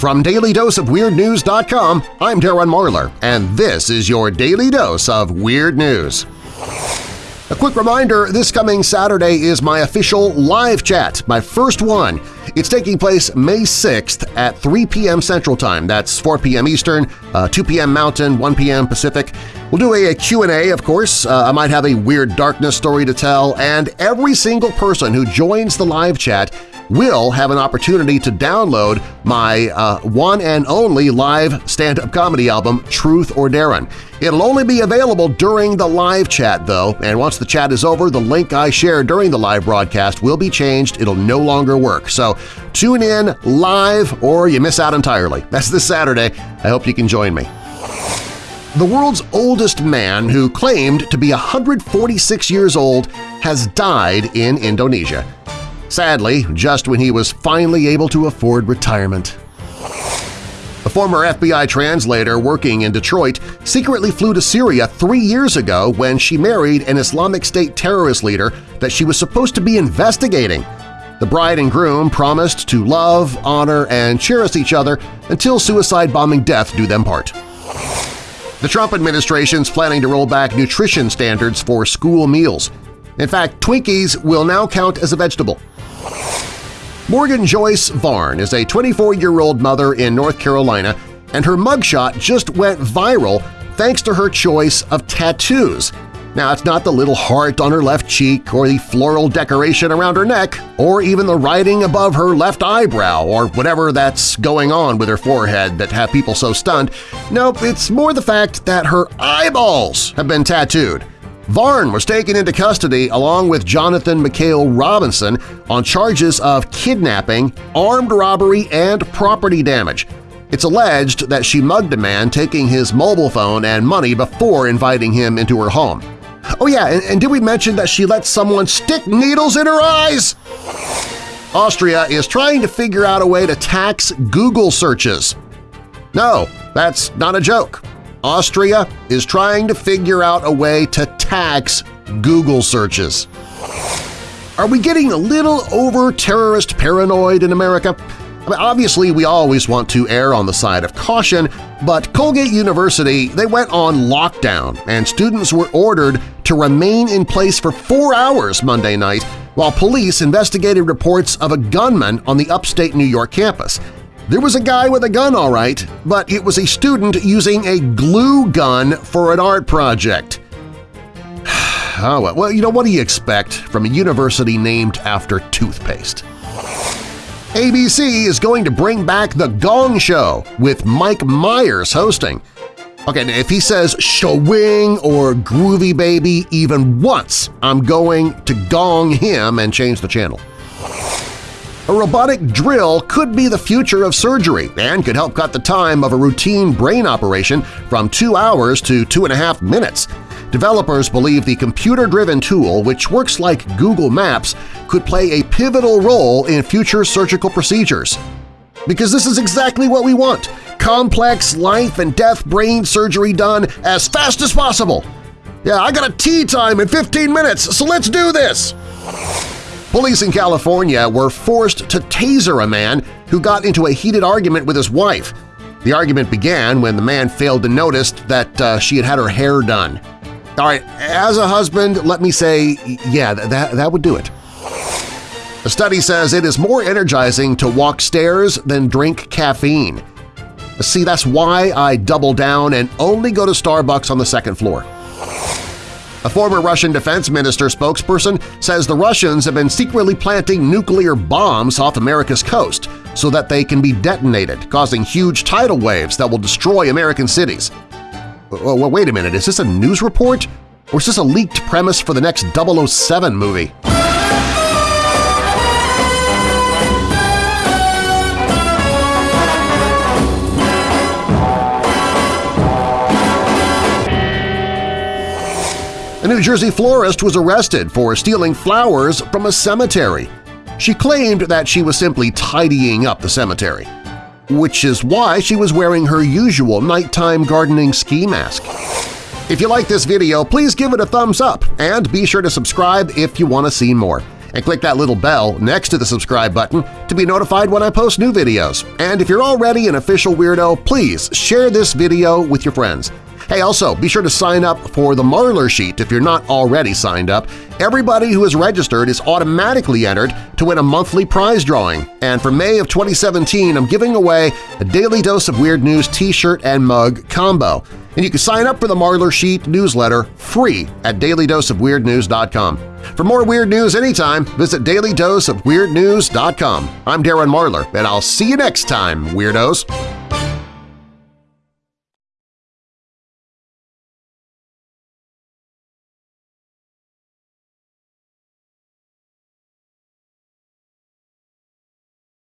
From DailyDoseOfWeirdNews.com, I'm Darren Marlar, and this is your Daily Dose of Weird News. A quick reminder, this coming Saturday is my official live chat, my first one. It's taking place May 6th at 3 p.m. Central Time. That's 4 p.m. Eastern, uh, 2 p.m. Mountain, 1 p.m. Pacific. We'll do a, a Q&A, of course. Uh, I might have a Weird Darkness story to tell, and every single person who joins the live chat will have an opportunity to download my uh, one and only live stand-up comedy album, Truth or Darren. It'll only be available during the live chat, though, and once the chat is over, the link I share during the live broadcast will be changed. It'll no longer work. So tune in live or you miss out entirely. That's this Saturday. I hope you can join me. The world's oldest man, who claimed to be 146 years old, has died in Indonesia. Sadly, just when he was finally able to afford retirement. A former FBI translator working in Detroit secretly flew to Syria three years ago when she married an Islamic State terrorist leader that she was supposed to be investigating. The bride and groom promised to love, honor, and cherish each other until suicide bombing death do them part. The Trump administration's planning to roll back nutrition standards for school meals. In fact, Twinkies will now count as a vegetable. Morgan Joyce Varn is a 24-year-old mother in North Carolina, and her mugshot just went viral thanks to her choice of tattoos. Now, it's not the little heart on her left cheek or the floral decoration around her neck or even the writing above her left eyebrow or whatever that's going on with her forehead that have people so stunned. Nope, it's more the fact that her eyeballs have been tattooed. Varn was taken into custody along with Jonathan McHale Robinson on charges of kidnapping, armed robbery, and property damage. It's alleged that she mugged a man taking his mobile phone and money before inviting him into her home. Oh yeah, and, and did we mention that she let someone stick needles in her eyes? Austria is trying to figure out a way to tax Google searches. No, that's not a joke. Austria is trying to figure out a way to tax Google searches. Are we getting a little over-terrorist paranoid in America? I mean, obviously, we always want to err on the side of caution, but Colgate University they went on lockdown and students were ordered to remain in place for four hours Monday night while police investigated reports of a gunman on the upstate New York campus. There was a guy with a gun all right, but it was a student using a glue gun for an art project. oh, well, you know, what do you expect from a university named after toothpaste? ABC is going to bring back The Gong Show with Mike Myers hosting. Okay, if he says schwing or groovy baby even once, I'm going to gong him and change the channel. A robotic drill could be the future of surgery and could help cut the time of a routine brain operation from two hours to two and a half minutes. Developers believe the computer-driven tool, which works like Google Maps, could play a pivotal role in future surgical procedures. Because this is exactly what we want – complex life and death brain surgery done as fast as possible. Yeah, I got a tea time in 15 minutes, so let's do this! Police in California were forced to taser a man who got into a heated argument with his wife. The argument began when the man failed to notice that uh, she had had her hair done. All right, as a husband, let me say, yeah, that, that would do it. A study says it is more energizing to walk stairs than drink caffeine. See, that's why I double down and only go to Starbucks on the second floor. A former Russian defense minister spokesperson says the Russians have been secretly planting nuclear bombs off America's coast so that they can be detonated, causing huge tidal waves that will destroy American cities. Well, wait a minute, is this a news report? Or is this a leaked premise for the next 007 movie? A New Jersey florist was arrested for stealing flowers from a cemetery. She claimed that she was simply tidying up the cemetery, which is why she was wearing her usual nighttime gardening ski mask. If you like this video, please give it a thumbs up and be sure to subscribe if you want to see more. and click that little bell next to the subscribe button to be notified when I post new videos. And if you're already an official weirdo, please share this video with your friends. Hey, also, be sure to sign up for the Marlar Sheet if you're not already signed up. Everybody who is registered is automatically entered to win a monthly prize drawing, and for May of 2017 I'm giving away a Daily Dose of Weird News t-shirt and mug combo. And you can sign up for the Marlar Sheet newsletter free at dailydoseofweirdnews.com. For more weird news anytime, visit dailydoseofweirdnews.com. I'm Darren Marlar, and I'll see you next time, Weirdos!